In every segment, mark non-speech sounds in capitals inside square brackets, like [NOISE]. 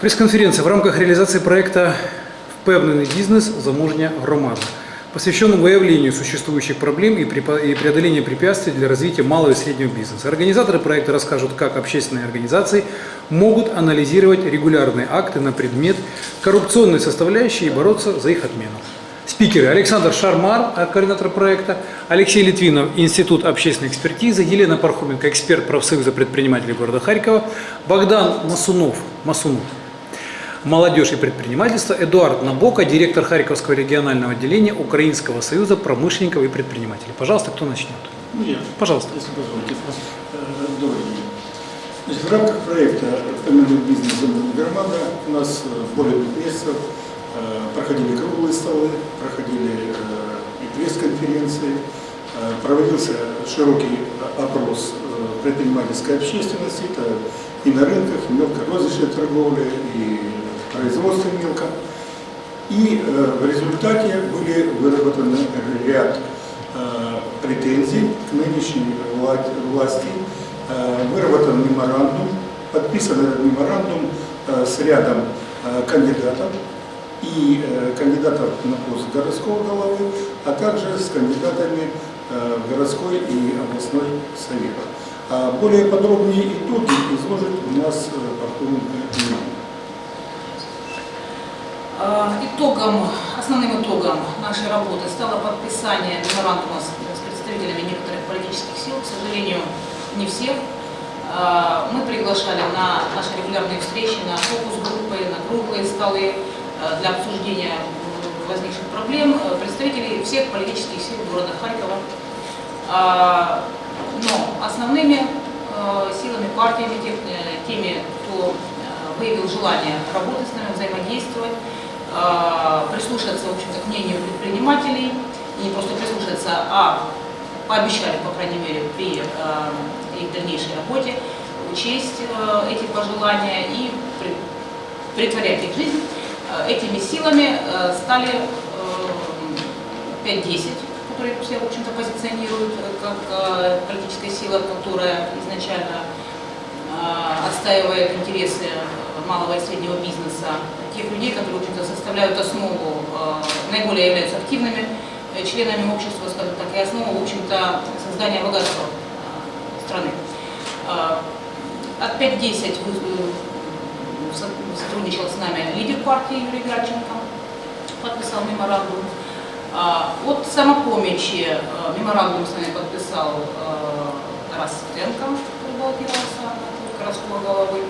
Прес-конференція в рамках реалізації проекту «Впевнений бізнес. Заможня громада», посвященном выявлению существующих проблем и препо- и преодолению препятствий для развития малого и среднего бизнеса. Организаторы проекта расскажут, как общественные организации могут анализировать регулярные акты на предмет коррупционной составляющей и бороться за их отмену. Спикеры Александр Шармар, э, координатор проекта, Алексей Литвинов, Институт общественной экспертизы, Елена Пархоменко, эксперт профсоюза предпринимателей города Харькова, Богдан Масунов, Масунов, молодежь и предпринимательство, Эдуард Набока, директор Харьковского регионального отделения Украинского союза промышленников и предпринимателей. Пожалуйста, кто начнет? Ну, я, Пожалуйста. если позволите. Э, Добрый день. Значит, в рамках проекта «Фамильный бизнес громада» у нас э, более двух месяцев э, проходили круглые столы, проходили э, и пресс-конференции, э, проводился широкий опрос э, предпринимательской общественности, это и на рынках, и мелкой розничной торговле, и производстве мелко. И э, в результате были выработаны ряд э, претензий к нынешней вла- власти. Э, выработан меморандум, подписан этот меморандум с рядом кандидатов и кандидатов на пост городского головы, а также с кандидатами в городской и областной совет. А более подробнее итоги изложит у нас э, Пархоменко Нина. А, Итогом, основным итогом нашей работы стало подписание меморандума с, представителями некоторых политических сил, к сожалению, не всех. А, Мы приглашали на наши регулярные встречи, на фокус-группы, на круглые столы а, для обсуждения возникших проблем э, представителей всех политических сил города Харькова. Но основными э, силами, партиями, э, теми, кто э, выявил желание работать с нами, взаимодействовать, э, прислушаться, в общем-то, к мнению предпринимателей, и не просто прислушаться, а пообещали, по крайней мере, при э, их дальнейшей работе учесть э, эти пожелания и при- притворять их жизнь. Э, Этими силами э, стали э, 5-10, которые все, в общем-то, позиционируют как политическая сила, которая изначально отстаивает интересы малого и среднего бизнеса, тех людей, которые, в составляют основу, э, наиболее являются активными э, членами общества, скажем так, и основу, в общем-то, создания богатства э, страны. От 5-10 вы- э, со- сотрудничал с нами лидер партии Юрий Градченко, подписал меморандум. От самопомощи меморандум с нами подписал Тарас Светенко, баллотировался от городского головы.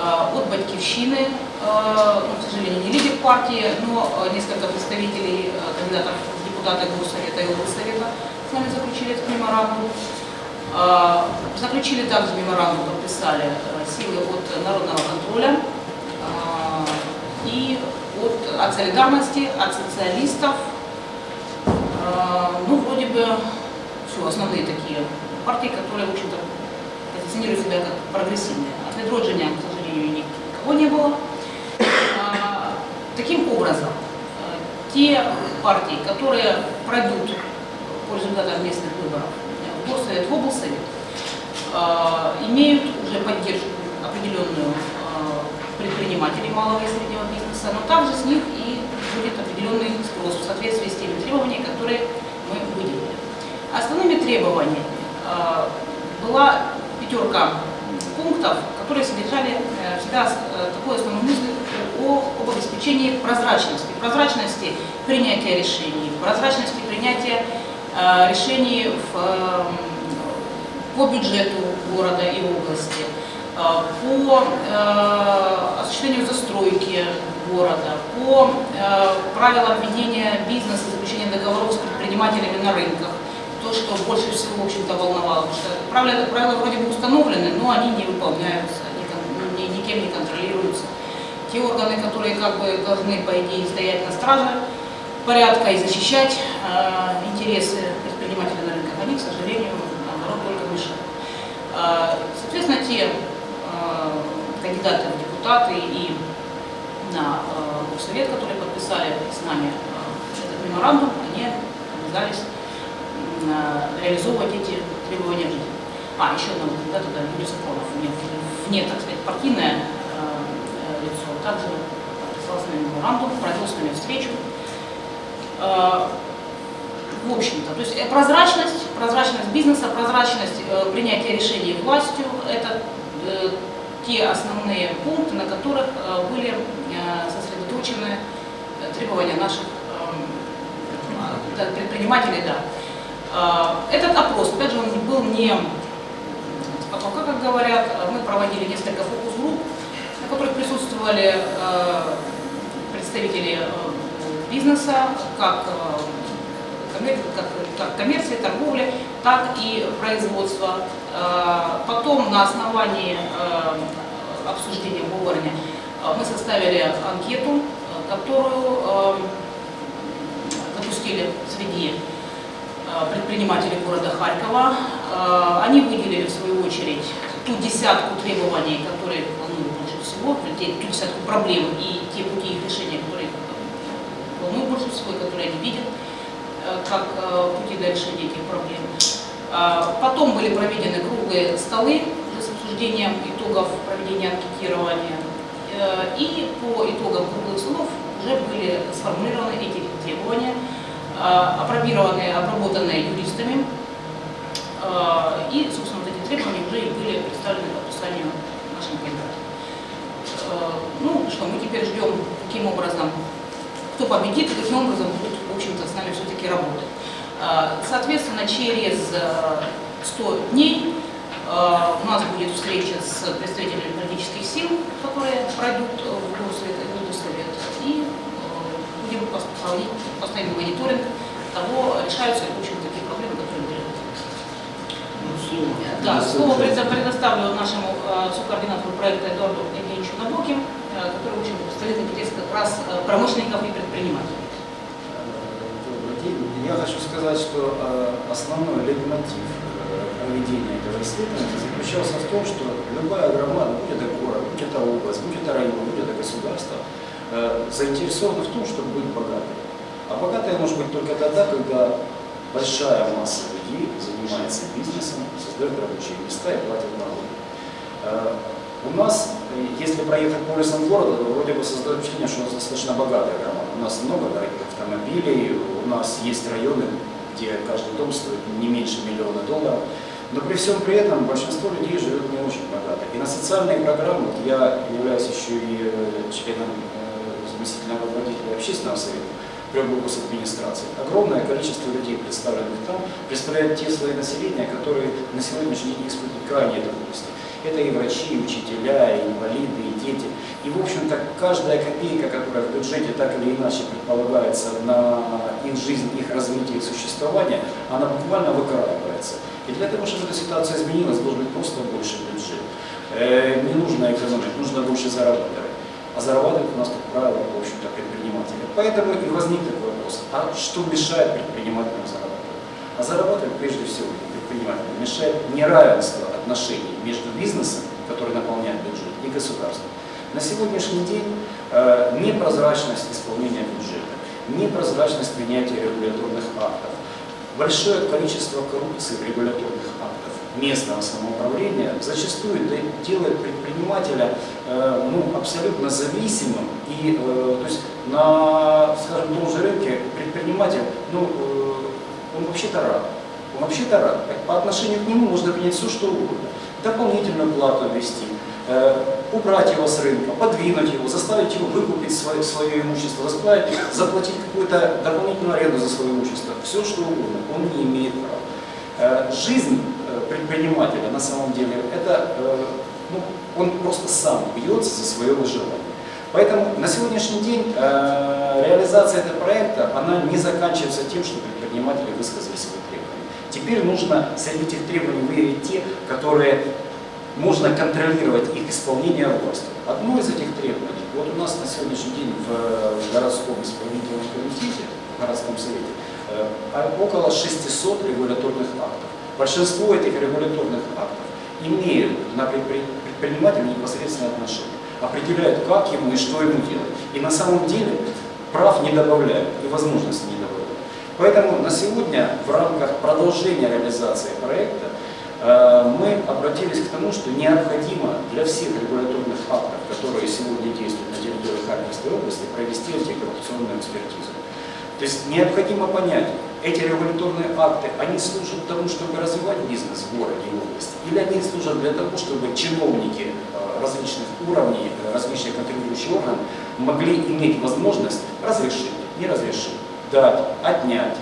А, От Батькивщины, э, ну, к сожалению, не лидер партии, но э, несколько представителей, э, кандидатов в депутаты Горсовета и облсовета с нами заключили этот меморандум. Заключили также меморандум, подписали э, силы от народного контроля и от, от солидарности, от социалистов. Ну, вроде бы, все, основные такие партии, которые, в общем-то, позиционируют себя как прогрессивные. От Ведроджиня, ни- никого не было. А, Таким образом, э, те партии, которые пройдут по результатам местных выборов в Горсовет, в облсовет, а, имеют уже поддержку определенную предпринимателей малого и среднего бизнеса, но также с них и будет определенный спрос в соответствии с теми требованиями, которые мы выделили. Основными требованиями была пятерка пунктов, которые содержали э, себя э, такую основную мысль о, об обеспечении прозрачности. Прозрачности принятия решений, прозрачности принятия э, решений в, э, по бюджету города и области, э, по э, осуществлению застройки города, по э, правилам ведения бизнеса, заключения договоров с предпринимателями на рынках. То, что больше всего, в общем-то, волновало, потому что правила, правила вроде бы установлены, но они не выполняются, никем не контролируются. Те органы, которые как бы должны, по идее, стоять на страже порядка и защищать э, интересы предпринимателей на рынках, они, к сожалению, наоборот, только мешают. Э, Соответственно, те э, кандидаты в депутаты и на э, совет, которые подписали с нами э, этот меморандум, они обязались реализовывать эти требования. А, еще кандидата, да, Юрий Сафронов, вне, вне, так сказать, партийное э, э, лицо, также подписал с нами меморандум, провел с нами встречу. Э, В общем-то, то есть э, прозрачность, прозрачность бизнеса, прозрачность э, принятия решений властью – это э, те основные пункты, на которых э, были э, сосредоточены э, требования наших эм, да, предпринимателей. Да. Э, Этот опрос, опять же, он был не с потолка, как говорят, э, мы проводили несколько фокус-групп, на которых присутствовали э, представители э, бизнеса, как, как, как коммерции, торговли, так и производства. Потом на основании обсуждения в Говорне э, мы составили анкету, которую запустили среди предпринимателей города Харькова. Э, Они выделили в свою очередь ту десятку требований, которые волнуют больше всего, ту десятку проблем и те пути их решения, которые волнуют больше всего, и которые они видят э, как э, пути для решения этих проблем. Потом были проведены круглые столы с обсуждением итогов проведения анкетирования. И по итогам круглых столов уже были сформулированы эти требования, опробированы, обработаны юристами. Э, И, собственно, вот эти требования уже и были представлены к подписанию нашим кандидатам. Э, Ну что, мы теперь ждем, каким образом, кто победит и каким образом будут, в общем-то, с нами все-таки работать. Э, Соответственно, через э, 100 дней у нас будет встреча с представителями политических сил, которые пройдут в Госсовет, в и будем пос- проводить постоянный мониторинг того, решаются ли, в общем, такие проблемы, которые были Ну, слово. да, слово предо- предоставлю нашему э, сокоординатору проекта Эдуарду Евгеньевичу Набоким, э, который, общем, представляет интерес как раз э, промышленников и предпринимателей. Добрый день. Я хочу сказать, что основной лейтмотив проведения этого исследования заключался в том, что любая громада, будь это город, будь это область, будь это район, будь это государство, заинтересована в том, чтобы быть богатой. А богатой может быть только тогда, когда большая масса занимается бизнесом, создает рабочие места и платит налоги. Э, У нас, э, если проехать по улицам города, то вроде бы создает впечатление, что у нас достаточно богатая громада. У нас много дорогих автомобилей, у нас есть районы, где каждый дом стоит не меньше миллиона долларов. Но при всем при этом большинство людей живет не очень богато. И на социальные программы, я являюсь еще и э, членом заместительного руководителя общественного совета, при администрации. Огромное количество людей, представленных там, представляют те слои населения, которые на сегодняшний день испытывают крайние трудности. Это и врачи, и учителя, и инвалиды, и дети. И, в общем-то, каждая копейка, которая в бюджете так или иначе предполагается на их жизнь, их развитие, их существование, она буквально выкраивается. И для того, чтобы эта ситуация изменилась, должен быть просто больше бюджет. Э, не нужно экономить, нужно больше зарабатывать. А зарабатывают у нас, как правило, в общем-то, предприниматели. Поэтому и возник такой вопрос, а что мешает предпринимателям зарабатывать? А зарабатывать прежде всего предпринимателям мешает неравенство отношений между бизнесом, который наполняет бюджет, и государством. На сегодняшний день э, непрозрачность исполнения бюджета, непрозрачность принятия регуляторных актов, большое количество коррупции в регуляторных актах местного самоуправления зачастую делает предпринимателя э, ну, абсолютно зависимым. И э, то есть на, скажем, том же рынке предприниматель, ну, э, он вообще-то рад. Он вообще-то рад. По отношению к нему можно принять все, что угодно. Дополнительную плату ввести, убрать его с рынка, подвинуть его, заставить его выкупить свое, свое имущество, заставить, заплатить какую-то дополнительную аренду за свое имущество. Все, что угодно. Он не имеет права. Жизнь предпринимателя на самом деле, это, э, ну, он просто сам бьется за свое выживание. Поэтому на сегодняшний день э, реализация этого проекта, она не заканчивается тем, что предприниматели высказали свои требования. Теперь нужно среди этих требований выявить те, которые можно контролировать их исполнение властью. Одно из этих требований, вот у нас на сегодняшний день в э, городском исполнительном комитете, в городском совете, э, около 600 регуляторных актов. Большинство этих регуляторных актов имеют на предпри- предпринимателя непосредственное отношение, определяют, как ему и что ему делать. И на самом деле прав не добавляют и возможностей не добавляют. Поэтому на сегодня в рамках продолжения реализации проекта э, мы обратились к тому, что необходимо для всех регуляторных актов, которые сегодня действуют на территории Харьковской области провести антикоррупционную экспертизу. То есть необходимо понять, эти регуляторные акты, они служат тому, чтобы развивать бизнес в городе и области, или они служат для того, чтобы чиновники э, различных уровней, э, различных контролирующих органов могли иметь возможность разрешить, не разрешить, дать, отнять.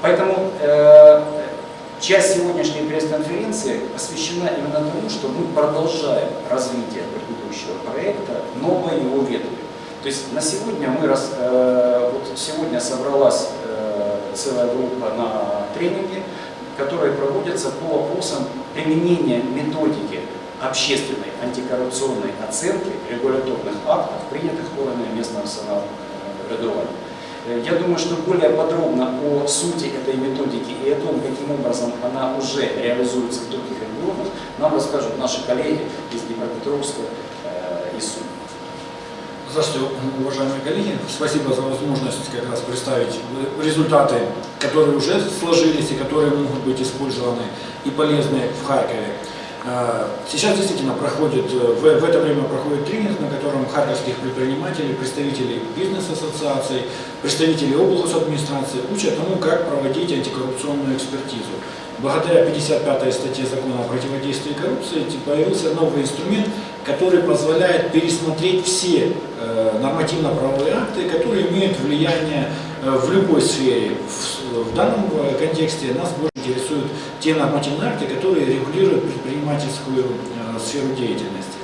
Поэтому э, часть сегодняшней пресс-конференции посвящена именно тому, что мы продолжаем развитие предыдущего проекта, новое его ветви. То есть на сегодня мы, э, вот сегодня собралась э, целая группа на тренинге, которые проводятся по вопросам применения методики общественной антикоррупционной оценки регуляторных актов, принятых органами местного самообразования. Э, Я думаю, что более подробно о сути этой методики и о том, каким образом она уже реализуется в других регионах, нам расскажут наши коллеги из Днепропетровска э, и Сумы. Здравствуйте, уважаемые коллеги. Спасибо за возможность как раз представить результаты, которые уже сложились и которые могут быть использованы и полезны в Харькове. Э, Сейчас действительно проходит, в, это время проходит тренинг, на котором харьковских предпринимателей, представителей бизнес-ассоциаций, представителей администрации учат тому, как проводить антикоррупционную экспертизу. Благодаря 55 статье закона о противодействии коррупции появился новый инструмент, который позволяет пересмотреть все э, нормативно-правовые акты, которые имеют влияние э, в любой сфере. В, данном э, контексте нас больше интересуют те нормативные акты, которые регулируют предпринимательскую сферу деятельности.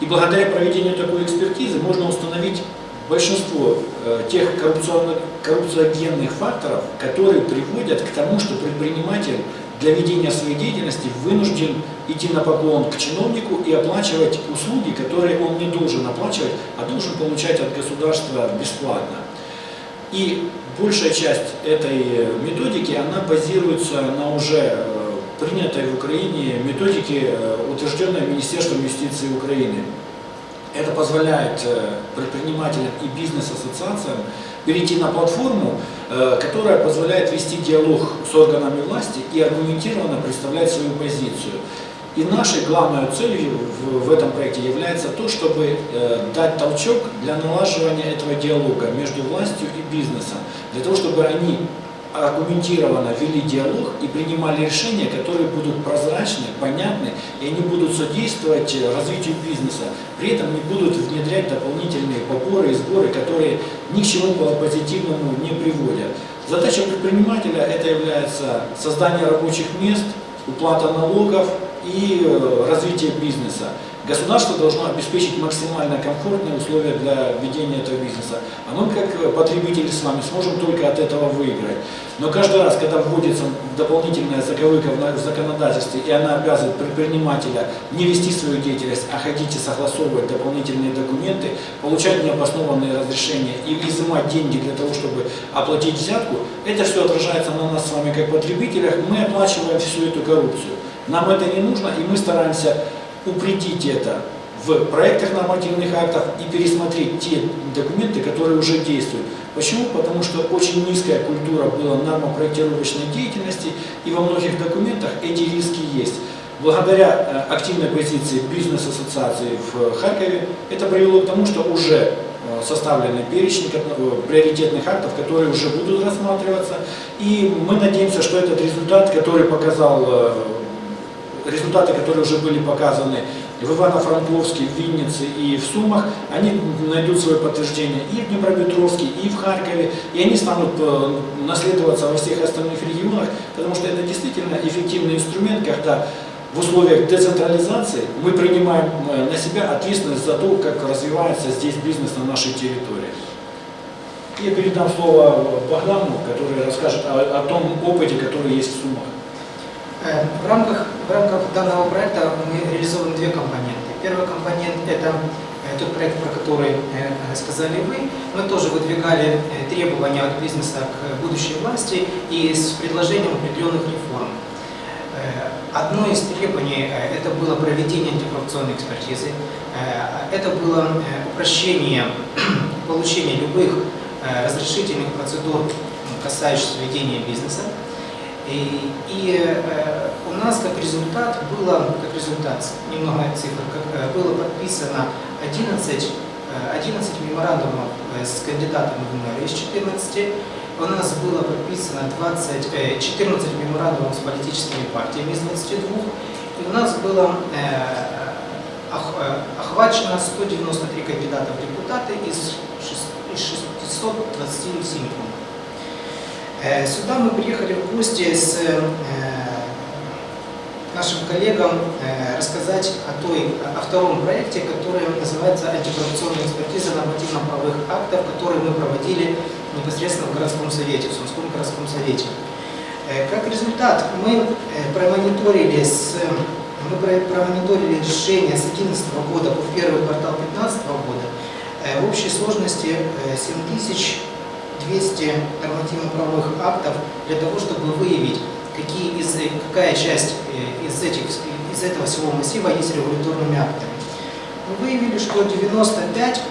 И благодаря проведению такой экспертизы можно установить большинство тех коррупционно- коррупциогенных факторов, которые приводят к тому, что предприниматель для ведения своей деятельности вынужден идти на поклон к чиновнику и оплачивать услуги, которые он не должен оплачивать, а должен получать от государства бесплатно. И большая часть этой э, методики, она базируется на уже э, принятой в Украине методике, э, утвержденной Министерством юстиции Украины. Это позволяет э, предпринимателям и бизнес-ассоциациям перейти на платформу, э, которая позволяет вести диалог с органами власти и аргументированно представлять свою позицию. И нашей главной целью в, этом проекте является то, чтобы э, дать толчок для налаживания этого диалога между властью и бизнесом, для того, чтобы они аргументированно вели диалог и принимали решения, которые будут прозрачны, понятны, и они будут содействовать развитию бизнеса. При этом не будут внедрять дополнительные поборы и сборы, которые ни к чему позитивному не приводят. Задача предпринимателя это является создание рабочих мест, уплата налогов и э, развитие бизнеса. Государство должно обеспечить максимально комфортные условия для ведения этого бизнеса. А мы, как потребители с вами, сможем только от этого выиграть. Но каждый раз, когда вводится дополнительная заковыка в законодательстве, и она обязывает предпринимателя не вести свою деятельность, а ходить и согласовывать дополнительные документы, получать необоснованные разрешения и изымать деньги для того, чтобы оплатить взятку, это все отражается на нас с вами как потребителях, мы оплачиваем всю эту коррупцию. Нам это не нужно, и мы стараемся упредить это в проектах нормативных актов и пересмотреть те документы, которые уже действуют. Почему? Потому что очень низкая культура была нормопроектировочной деятельности, и во многих документах эти риски есть. Благодаря э, активной позиции бизнес-ассоциации в Харькове это привело к тому, что уже э, составлены перечни ко- э, приоритетных актов, которые уже будут рассматриваться. И мы надеемся, что этот результат, который показал результаты, которые уже были показаны в Ивано-Франковске, в Виннице и в Сумах, они найдут свое подтверждение и в Днепропетровске, и в Харькове, и они станут э, наследоваться во всех остальных регионах, потому что это действительно эффективный инструмент, когда в условиях децентрализации мы принимаем э, на себя ответственность за то, как развивается здесь бизнес на нашей территории. Я передам слово Богдану, который расскажет о, о том опыте, который есть в Сумах. Э, В рамках, в рамках данного проекта мы реализовываем две компоненты. Первый компонент – это э, тот проект, про который э, сказали вы. Мы тоже выдвигали требования от бизнеса к будущей власти и с предложением определенных реформ. Одно из требований это было проведение антикоррупционной экспертизы. Это было упрощение [CLEARS THROAT] получения любых разрешительных процедур, касающихся ведения бизнеса. И, и, э, у нас как результат было, как результат, немного цифр, как, э, было подписано 11 э, 11 меморандумов э, с кандидатами в мэры из 14. У нас было подписано 20, э, 14 меморандумов с политическими партиями из 22. И у нас было ох- охвачено 193 кандидата в депутаты из 627 пунктов. Э, сюда мы приехали в гости с э, нашим коллегам э, рассказать о, той, о втором проекте, который называется «Антикоррупционная экспертиза нормативно-правовых актов», который мы проводили непосредственно в городском совете, в Сумском городском совете. Как результат, мы промониторили, с, мы промониторили решение с 2011 года по первый квартал 2015 года в общей сложности 7000 200 нормативно-правовых актов для того, чтобы выявить, какие из, какая часть э, из, этих, из этого всего массива есть регуляторными актами. Мы выявили, что 95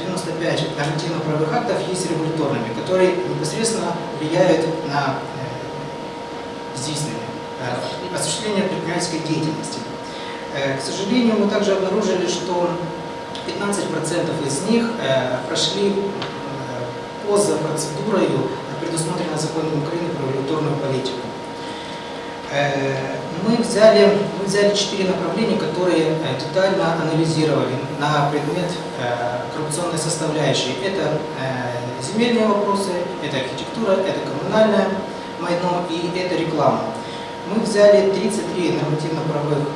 95 э, нормативно-правовых актов есть регуляторными, которые непосредственно влияют на э, действительное осуществление предпринимательской деятельности. К сожалению, мы также обнаружили, что 15% из них прошли поза процедурой, предусмотренной законом Украины про регуляторную политику. Мы взяли, мы взяли четыре направления, которые детально анализировали на предмет коррупционной составляющей. Это земельные вопросы, это архитектура, это коммунальное майно и это реклама. Мы взяли 33 нормативно-правовых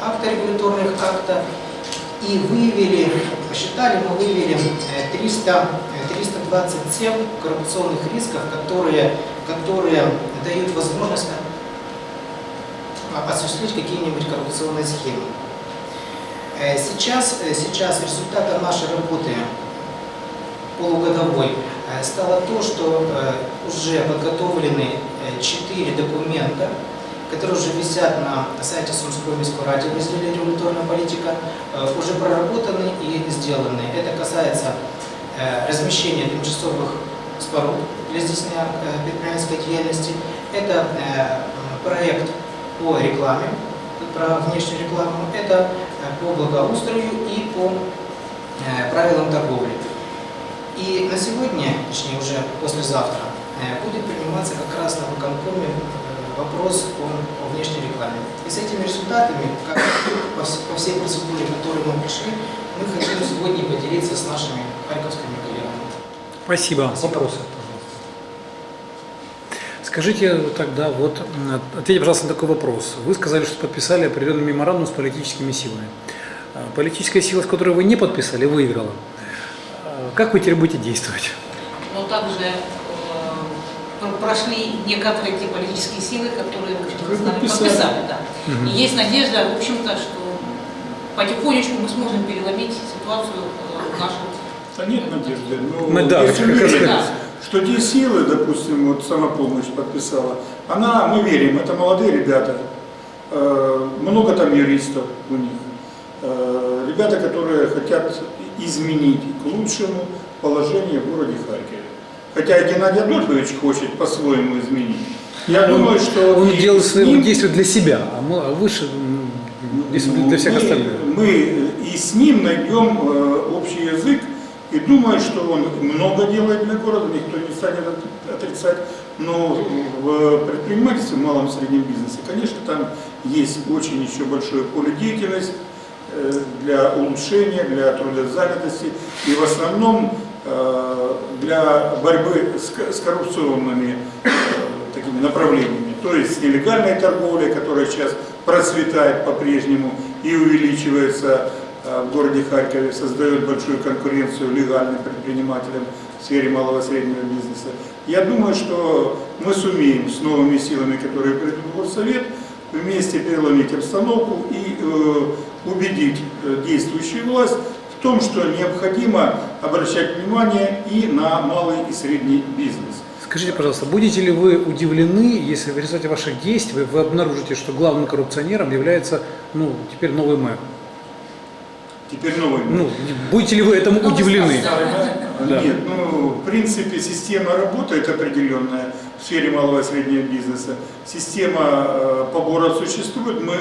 акта, регуляторных акта, и выявили, посчитали, мы выявили э, 300, э, 327 коррупционных рисков, которые, которые дают возможность осуществить какие-нибудь коррупционные схемы. Э, Сейчас, э, сейчас результатом нашей работы полугодовой э, стало то, что уже подготовлены э, четыре документа, которые уже висят на сайте Сумской міської ради в разделе «Регуляторная политика», уже проработаны и сделаны. Это касается э, размещения тимчасовых споруд для здійснення э, предпринимательской деятельности. Это э, проект по рекламе, про внешнюю рекламу, это по благоустрою и по правилам торговли. И на сегодня, точнее уже послезавтра, будет приниматься как раз на выконкоме вопрос о, о внешней рекламе. И с этими результатами, как по, вс- по всей процедуре, которой мы пришли, мы хотим сегодня поделиться с нашими харьковскими коллегами. Спасибо. Вопросы, пожалуйста. Скажите тогда, вот, ответьте, пожалуйста, на такой вопрос. Вы сказали, что подписали определенный меморандум с политическими силами. А, Политическая сила, с которой вы не подписали, выиграла. А, Как вы теперь будете действовать? Но также э, пр- прошли некоторые те политические силы, которые, в общем-то, Вы с нами подписали. подписали. Да. Мгм. И есть надежда, в общем-то, что потихонечку мы сможем переломить ситуацию э, Да нет надежды. Но Мы, да, уверенность, Да. что те силы, допустим, вот самопомощь подписала, она, мы верим, это молодые ребята, э, много там юристов у них, э, ребята, которые хотят изменить к лучшему положение в городе Харькове. Хотя Геннадий Адольфович хочет по-своему изменить. Я думаю, что Он и делает свои ним- действия для себя, а а выше действует для всех мы, остальных. Мы и с ним найдем э, общий язык, и думаю, что он много делает для города, никто не станет от- отрицать, но в предпринимательстве, в малом и среднем бизнесе, конечно, там есть очень еще большое поле деятельности э, для улучшения, для трудозанятости, и в основном э, для борьбы с ко- с коррупционными э, такими направлениями, то есть с нелегальной торговлей, которая сейчас процветает по-прежнему и увеличивается в городе Харькове, создает большую конкуренцию легальным предпринимателям в сфере малого и среднего бизнеса. Я думаю, что мы сумеем с новыми силами, которые придут в Горсовет, вместе переломить обстановку и э, убедить э, действующую власть в том, что необходимо обращать внимание и на малый и средний бизнес. Скажите, пожалуйста, будете ли вы удивлены, если в результате ваших действий вы обнаружите, что главным коррупционером является ну, теперь новый мэр? Теперь новый. Ну, будете ли вы этому Ну, удивлены? да. Да. Нет, ну, в принципе, система работает определенная в сфере малого и среднего бизнеса. Система э, побора существует. Мы,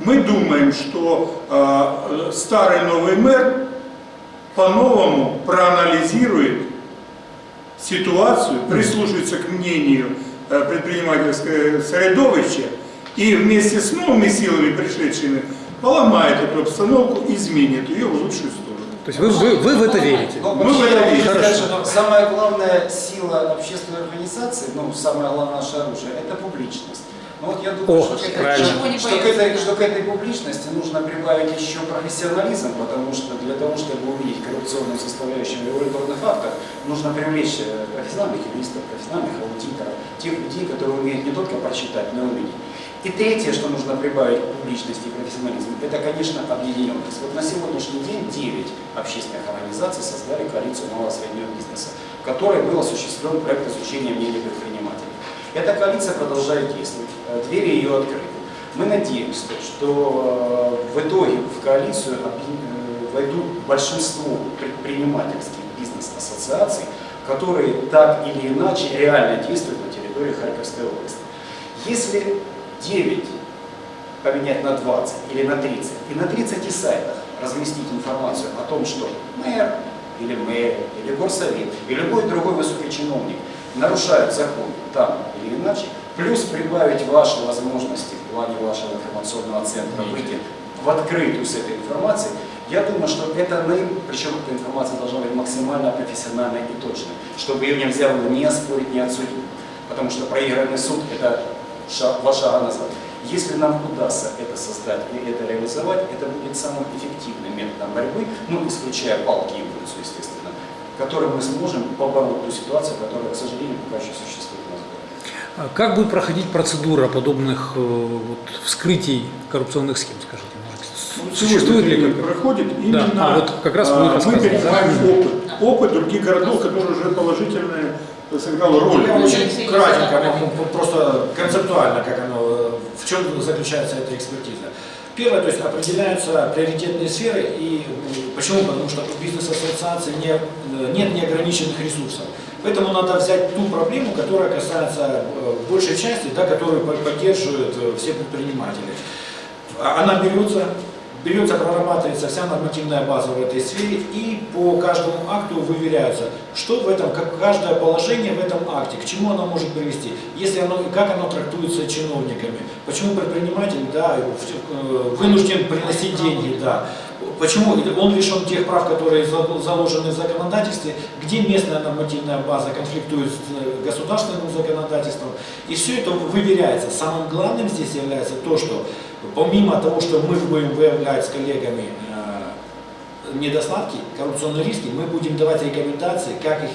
мы думаем, что э, старый новый мэр по-новому проанализирует ситуацию, прислушается к мнению э, предпринимательского средовища и вместе с новыми силами, пришедшими, поломает эту обстановку, изменит ее в лучшую сторону. То есть вы, вы, вы в это верите? Ну, Мы в это верим. Хорошо. что самая главная сила общественной организации, ну, самое главное наше оружие, это публичность. Ну вот я думаю, О, что, к этой- не что к этой, что к этой публичности нужно прибавить еще профессионализм, потому что для того, чтобы увидеть коррупционную составляющую регуляторных актов, нужно привлечь э, профессиональных юристов, профессиональных аудиторов, тех людей, которые умеют не только прочитать, но и увидеть. И третье, что нужно прибавить к публичности и профессионализму, это, конечно, объединенность. Вот на сегодняшний день 9 общественных организаций создали коалицию малого и среднего бизнеса, в которой был осуществлен проект изучения мнений предпринимателей. Эта коалиция продолжает действовать, э, двери ее открыты. Мы надеемся, что э, в итоге в коалицию э, войдут большинство предпринимательских бизнес-ассоциаций, которые так или иначе реально действуют на территории Харьковской области. Если 9 поменять на 20 или на 30, и на 30 сайтах разместить информацию о том, что мэр или мэр, или горсовет, и любой другой высокий чиновник нарушают закон там или иначе, плюс прибавить ваши возможности в плане вашего информационного центра выйти в открытую с этой информацией, я думаю, что это наим, причем эта информация должна быть максимально профессиональной и точной, чтобы ее нельзя было ни оспорить, ни отсудить. Потому что проигранный суд – это шаг, два шага назад. Если нам удастся это создать и это реализовать, это будет самым эффективным методом борьбы, ну, исключая палки и улицу, естественно, которым мы сможем побороть ту ситуацию, которая, к сожалению, пока еще существует у нас в городе. А Как будет проходить процедура подобных э, вот, вскрытий коррупционных схем, скажите? может, Существует ли как? проходит именно, а вот как раз а, мы да? опыт, опыт других городов, который уже положительно сыграл роль. Я очень Алексеевич, кратенько, да. могу просто концептуально, как оно, э, в чем заключается эта экспертиза. Первое, то есть определяются приоритетные сферы и почему? Потому что у бизнес-ассоциации не, э, нет неограниченных ресурсов. Поэтому надо взять ту проблему, которая касается э, большей части, да, которую по- поддерживают э, все предприниматели. А- Она берется, берется, прорабатывается вся нормативная база в этой сфере и по каждому акту выверяется, что в этом, как каждое положение в этом акте, к чему оно может привести, если оно, как оно трактуется чиновниками, почему предприниматель да, э, вынужден приносить деньги, да, Почему он лишен тех прав, которые за- заложены в законодательстве, где местная нормативная база конфликтует с э, государственным законодательством. И все это выверяется. Самым главным здесь является то, что помимо того, что мы будем выявлять с коллегами э, недостатки, коррупционные риски, мы будем давать рекомендации, как их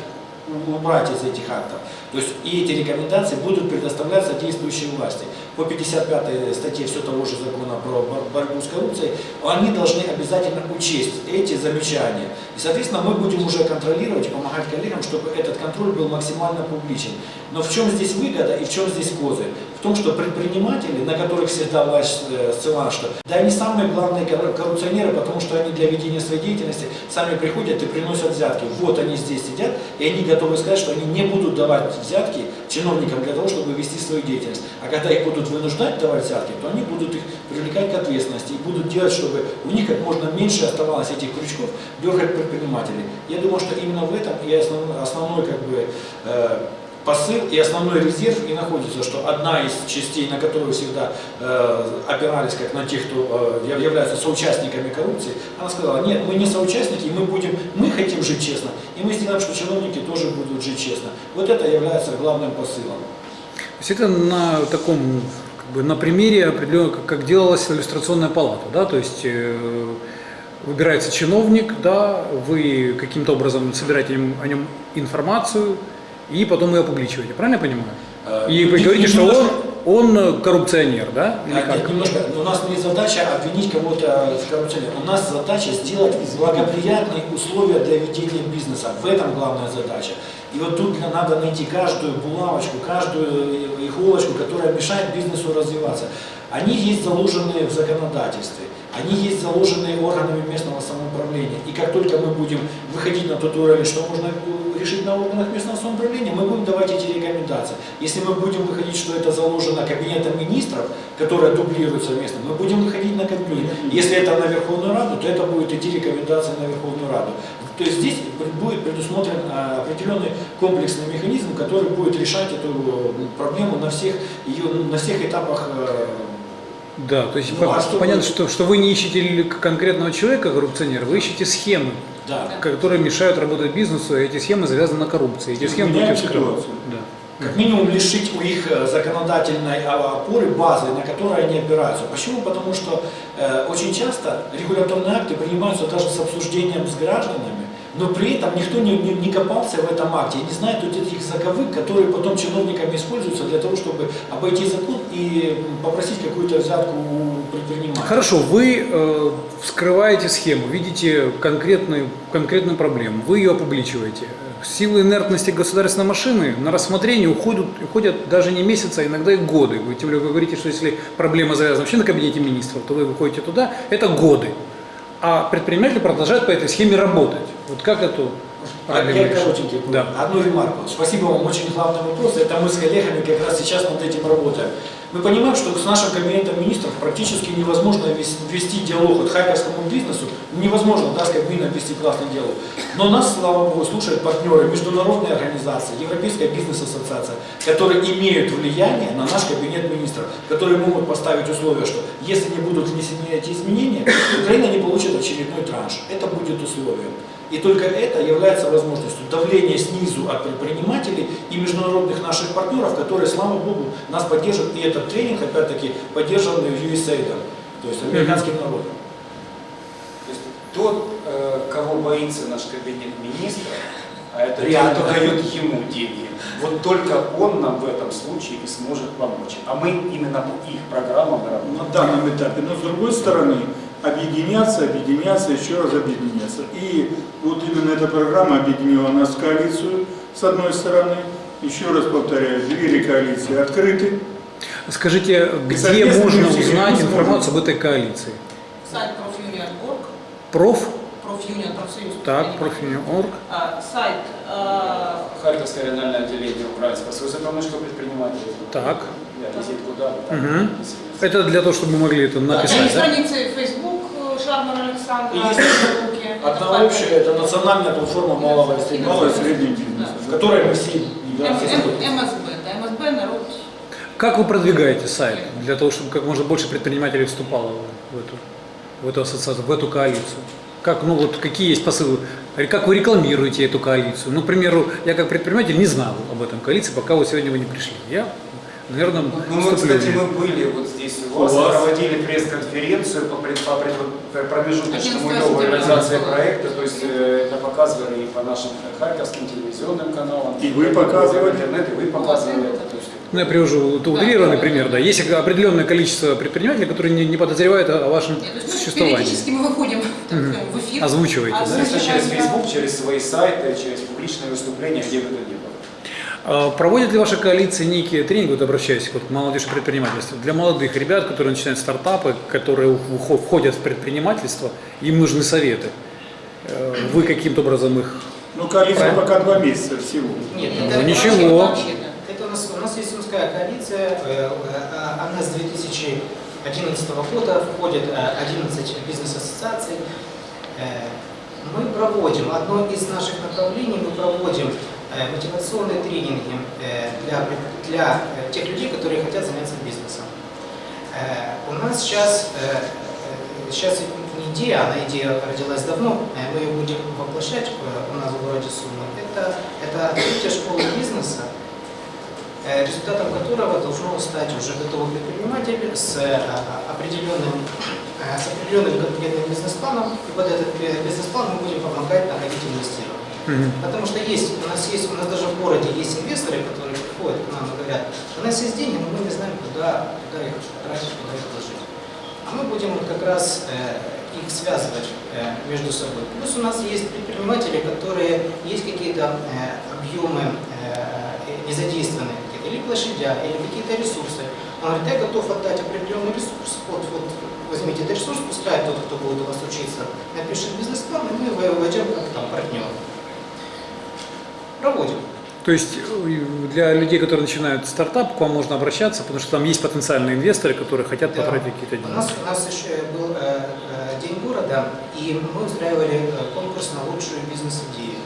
убрать из этих актов. То есть и эти рекомендации будут предоставляться действующей власти. По 55 статье все того же закона про бор- борьбу с коррупцией, они должны обязательно учесть эти замечания. И, соответственно, мы будем уже контролировать помогать коллегам, чтобы этот контроль был максимально публичен. Но в чем здесь выгода и в чем здесь козырь? В том, что предприниматели, на которых всегда власть э, ссылала, что да они самые главные корру- коррупционеры, потому что они для ведения своей деятельности сами приходят и приносят взятки. Вот они здесь сидят, и они готовы сказать, что они не будут давать взятки чиновникам для того, чтобы вести свою деятельность. А когда их будут вынуждать давать взятки, то они будут их привлекать к ответственности и будут делать, чтобы у них как можно меньше оставалось этих крючков дергать предпринимателей. Я думаю, что именно в этом и основной, основной как бы, э, посыл и основной резерв и находится, что одна из частей, на которую всегда э, опирались как на тех, кто э, яв- являются соучастниками коррупции, она сказала, нет, мы не соучастники, мы будем, мы хотим жить честно, и мы сделаем, что чиновники тоже будут жить честно. Вот это является главным посылом. То есть это на таком, как бы на примере определенно, как, делалась иллюстрационная палата, да, то есть э, выбирается чиновник, да, вы каким-то образом собираете о нем информацию и потом ее опубличиваете, правильно я понимаю? Э, И вы говорите, что он, он э, коррупционер, да? Или А, как? нет, немножко, у нас не задача обвинить кого-то в коррупции. У нас задача сделать благоприятные условия для ведения бизнеса. В этом главная задача. И вот тут надо найти каждую булавочку, каждую иголочку, которая мешает бизнесу развиваться. Они есть заложенные в законодательстве, они есть заложенные органами местного самоуправления. И как только мы будем выходить на тот уровень, что можно решить на органах местного самоуправления, мы будем давать эти рекомендации. Если мы будем выходить, что это заложено кабинетом министров, которое дублирует совместно, мы будем выходить на кабинет. Если это на Верховную Раду, то это будет идти рекомендация на Верховную Раду. То есть здесь будет предусмотрен а, определенный комплексный механизм, который будет решать эту проблему на всех, ее, на всех этапах э, Да, то есть Ну, по- а что понятно, вы- что, что вы не ищете конкретного человека, коррупционера, вы ищете схемы, да, которые мешают работать бизнесу, и эти схемы завязаны на коррупции. Эти схемы вскрывать. ситуацию. Да. как минимум лишить у их э, законодательной а, опоры, базы, на которой они опираются. Почему? Потому что э, очень часто регуляторные акты принимаются даже с обсуждением с гражданами, но при этом никто не, не- не копался в этом акте и не знает вот этих заковык, которые потом чиновниками используются для того, чтобы обойти закон и попросить какую-то взятку у предпринимателя. Хорошо, вы э, вскрываете схему, видите конкретную, конкретную проблему, вы ее опубличиваете. Силы инертности государственной машины на рассмотрение уходят, уходят даже не месяцы, а иногда и годы. Вы, тем более вы говорите, что если проблема завязана вообще на кабинете министров, то вы выходите туда, это годы. А предприниматели продолжают по этой схеме работать. Вот как эту А проблему Я решить? коротенький. Да. Одну ремарку. Спасибо вам, очень главный вопрос. Это мы с коллегами как раз сейчас над этим работаем. Мы понимаем, что с нашим кабинетом министров практически невозможно вес- вести диалог от хайковскому бизнесу. Невозможно, да, с Кабмином вести классный диалог. Но нас, слава богу, слушают партнеры, международные организации, Европейская бизнес-ассоциация, которые имеют влияние на наш кабинет министров, которые могут поставить условия, что если не будут внесены эти изменения, Украина не получит очередной транш. Это будет условием. И только это является возможностью давления снизу от предпринимателей и международных наших партнеров, которые, слава богу, нас поддерживают. И этот тренинг, опять-таки, поддержанный USAID, то есть американским народом. То есть тот, э, кого боится наш кабинет министров, а это тот, Реально. кто дает ему деньги, вот только он нам в этом случае и сможет помочь. А мы именно по их программам работаем. на данном этапе. Но с другой стороны, объединяться, объединяться, еще раз объединяться. И вот именно эта программа объединила нас в коалицию, с одной стороны. Еще раз повторяю, двери коалиции открыты. Скажите, где можно узнать информацию об этой коалиции? Сайт профюнион.орг, Проф, профюнион, профсоюз. так, профи.орг. А, Сайт а, Харьковское региональное отделение Украинского союза промышленного предпринимателей. Так. Визитку написано. Это для того, чтобы мы могли это Да, написать, есть да? страницы Facebook э, Шармана Александра, И есть Одна общая, это национальная платформа малого и среднего Малый и бизнеса, средний бизнес. в которой мы все. МСБ, да, МСБ, народ. Как вы продвигаете сайт для того, чтобы как можно больше предпринимателей вступало в эту, в эту ассоциацию, в эту коалицию? Как, ну вот какие есть посылы? Как вы рекламируете эту коалицию? Ну, к примеру, я как предприниматель не знал об этом коалиции, пока вы сегодня вы не пришли. Я, наверное, Ну, мы, в кстати, мы были вот здесь у У вас, вас. проводили пресс-конференцию по, пред- по пред- промежуточному 11 итогу реализации проекта, то есть э, это показывали и по нашим харьковским телевизионным каналам, И вы в показывали. интернет, и вы показывали это. То есть, Ну, я привожу это утрированный да, пример, да. Есть определенное количество предпринимателей, которые не, не подозревают о, вашем Нет, существовании. периодически мы выходим так сказать, в эфир. Озвучиваете, да? Естественно, через Facebook, через свои сайты, через публичные выступления, где бы то ни было. А Проводит ли ваша коалиция некие тренинги, вот обращаюсь вот к молодежи предпринимательства, для молодых ребят, которые начинают стартапы, которые вхо- входят в предпринимательство, им нужны советы. Э, Вы каким-то образом их... Ну, коалиция пока два месяца всего. Нет, Ну, это, ничего. Вообще, да. это у нас, у нас есть Сумская коалиция, э, э, она с 2011 года входит э, 11 бизнес-ассоциаций. Мы проводим, одно из наших направлений, мы проводим мотивационные тренинги э, для, для э, тех людей, которые хотят заняться бизнесом. Э, У нас сейчас, э, э, сейчас не идея, она идея родилась давно, э, мы ее будем воплощать э, у нас в городе Сумы. Это, это открытие школы бизнеса, э, результатом которого должно стать уже готовый предприниматель с э, определенным, э, с определенным конкретным бизнес-планом. И под этот э, бизнес-план мы будем помогать находить инвестирование. Мгм. Потому что есть, у нас есть, у нас даже в городе есть инвесторы, которые приходят к нам и говорят, у нас есть деньги, но мы не знаем, куда, куда их тратить, куда их вложить. А мы будем вот как раз э, их связывать э, между собой. Плюс у нас есть предприниматели, которые есть какие-то э, объемы э, незадействованные, какие-то или площадя, или какие-то ресурсы. Он говорит, я готов отдать определенный ресурс, вот, вот возьмите этот ресурс, пускай тот, кто будет у вас учиться, напишет бизнес-план, и мы войдем как там партнер. Проводим. То есть э, для людей, которые начинают стартап, к вам можно обращаться, потому что там есть потенциальные инвесторы, которые хотят Да. потратить какие-то У деньги. нас, у нас еще был э, э, День города, и мы устраивали э, конкурс на лучшую бизнес-идею.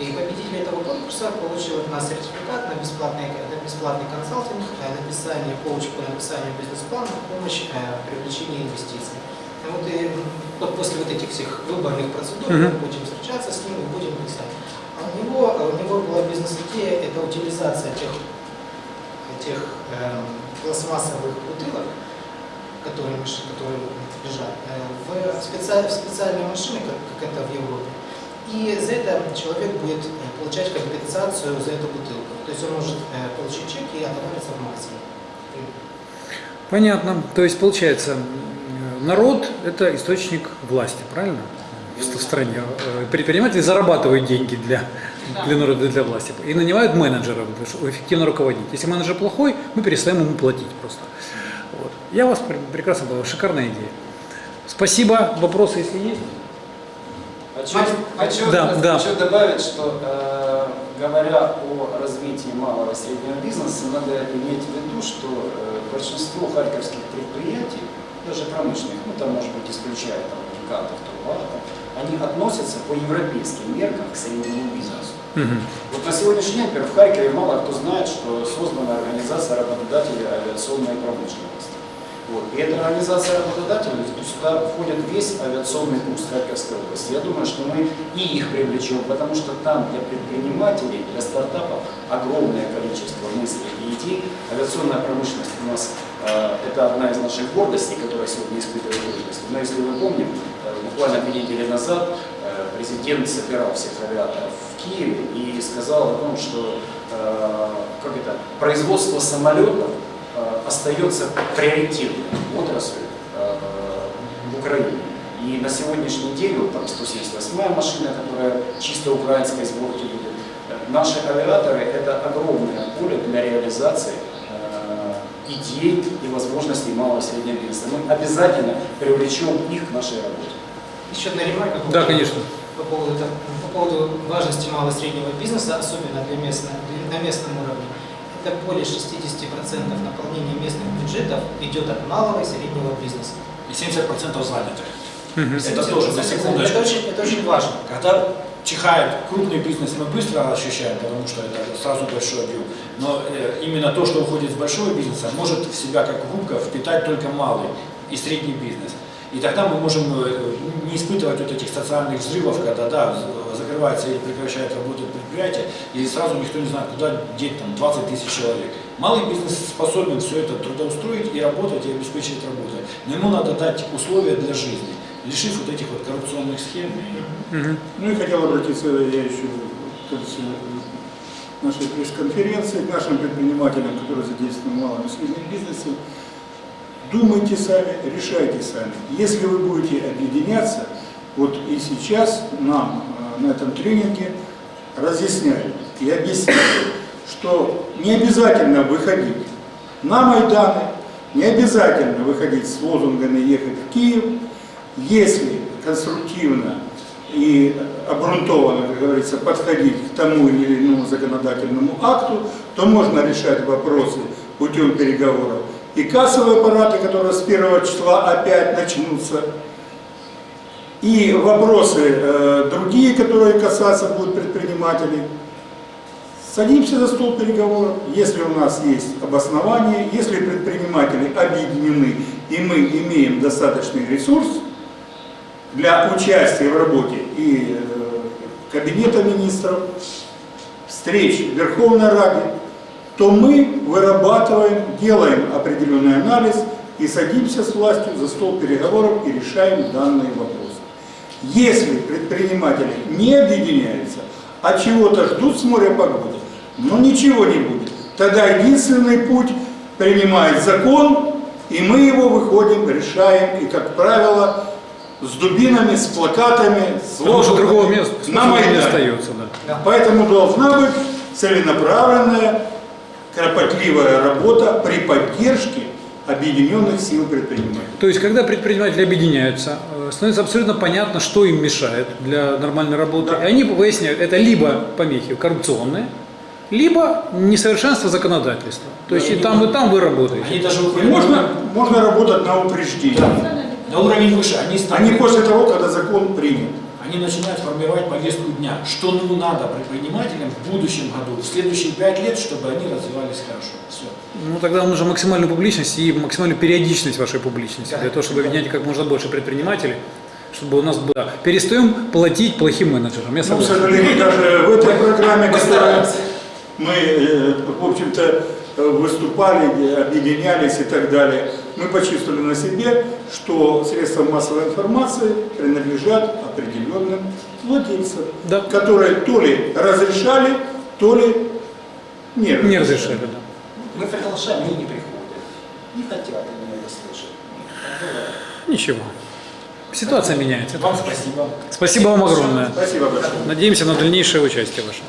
И победитель этого конкурса получил от нас сертификат на бесплатный, на бесплатный консалтинг, э, написание, коуч по написанию бизнес-плана, помощь э, в привлечении инвестиций. И вот, и, вот после вот этих всех выборных процедур мы Мгм. будем встречаться с ним и будем писать. У него, у него была бизнес-идея, это утилизация тех, тех эм, пластмассовых бутылок, которые, которые лежат, э, в, специ- в специальные машины, как, как это в Европе. И за это человек будет э, получать компенсацию за эту бутылку. То есть он может э, получить чек и отовариться в магазине. Понятно. То есть получается, народ – это источник власти, правильно? В, в стране. Э, Предприниматели зарабатывают деньги для, для народа, для власти. И нанимают менеджеров, эффективно руководить. Если менеджер плохой, мы перестаем ему платить просто. Вот. Я вас пр- прекрасно понял. Шикарная идея. Спасибо. Вопросы, если есть? Хочу, Мать- хочу, Да, да. хочу добавить, что э, говоря о развитии малого и среднего бизнеса, надо иметь в виду, что э, большинство харьковских предприятий, даже промышленных, ну там может быть исключая там, гигантов, Турбата, они относятся по европейским меркам к среднему бизнесу. Мгм. Вот на сегодняшний день, например, в Харькове мало кто знает, что создана организация работодателей авиационной промышленности. Вот. И эта организация работодателей, сюда входит весь авиационный курс Харьковской области. Я думаю, что мы и их привлечем, потому что там для предпринимателей, для стартапов огромное количество мыслей и идей. Авиационная промышленность у нас э, это одна из наших гордостей, которая сегодня испытывает трудности. Но если вы помните, э, буквально две недели назад э, президент собирал всех авиаторов в Киеве и сказал о том, что э, как это, производство самолетов э, остается приоритетной отраслью в Украине. И на сегодняшний день, вот там 178-я машина, которая чисто украинской сборки будет, наши авиаторы – это огромное поле для реализации идей и возможностей малого и среднего бизнеса. Мы обязательно привлечем их к нашей работе. Еще одна ремарка. по Да, поводу- конечно. По поводу, по поводу важности малого и среднего бизнеса, особенно для местного, для- на местном уровне. Это более 60% наполнения местных бюджетов идет от малого и среднего бизнеса. И 70% занятых. Мгм. Это тоже, на секундочку. Это очень, это очень важно. Когда чихает крупный бизнес, мы быстро ощущаем, потому что это сразу большой объем. Но э, именно то, что уходит с большого бизнеса, может в себя как губка впитать только малый и средний бизнес. И тогда мы можем э, не испытывать вот этих социальных взрывов, когда да, закрывается или прекращает работать предприятие, и сразу никто не знает, куда деть там 20 тысяч человек. Малый бизнес способен все это трудоустроить и работать, и обеспечить работой. Но ему надо дать условия для жизни, лишив вот этих вот коррупционных схем. Мгм. Ну и хотел обратиться я еще в конце нашей пресс-конференции к нашим предпринимателям, которые задействованы в малом и среднем бизнесе. Думайте сами, решайте сами. Если вы будете объединяться, вот и сейчас нам э, на этом тренинге разъясняют и объясняют, что не обязательно выходить на Майданы, не обязательно выходить с лозунгами ехать в Киев, если конструктивно и обґрунтованно, как говорится, подходить к тому или иному законодательному акту, то можно решать вопросы путем переговоров. И кассовые аппараты, которые с 1 числа опять начнутся, и вопросы э, другие, которые касаться будут предпринимателей. Садимся за стол переговоров, если у нас есть обоснование, если предприниматели объединены и мы имеем достаточный ресурс для участия в работе и э, Кабинета министров, встреч в Верховной Раде, то мы вырабатываем, делаем определенный анализ и садимся с властью за стол переговоров и решаем данные вопросы. Если предприниматели не объединяются, а чего-то ждут с моря погоды, но ничего не будет. Тогда единственный путь принимает закон, и мы его выходим, решаем, и, как правило, с дубинами, с плакатами, с лозунгами другого места на не Майдане. остается. Да. Поэтому должна быть целенаправленная, кропотливая работа при поддержке объединенных сил предпринимателей. То есть, когда предприниматели объединяются, э, становится абсолютно понятно, что им мешает для нормальной работы. Да. И они выясняют, это либо помехи коррупционные, либо несовершенство законодательства. То есть и там, и там вы работаете. Они даже выходят можно, можно работать на упреждение. на уровень выше. Они, не после того, когда закон принят. Они начинают формировать повестку дня, что ну надо предпринимателям в будущем году, в следующие пять лет, чтобы они развивались хорошо. Все. Ну тогда вам нужна максимальная публичность и максимальная периодичность вашей публичности, для того, чтобы объединять как можно больше предпринимателей, чтобы у нас было... Перестаем платить плохим менеджерам, я Ну, к сожалению, даже в этой программе, которая мы, э, в общем-то, выступали, объединялись и так далее, мы почувствовали на себе, что средства массовой информации принадлежат определенным владельцам, Да. которые то ли разрешали, то ли не разрешали. Не разрешали, да. Мы приглашаем, они не приходят. Не хотят они это слышать. Ничего. Ситуация меняется. Вам спасибо. Спасибо вам огромное. Спасибо большое. Надеемся на дальнейшее участие ваше.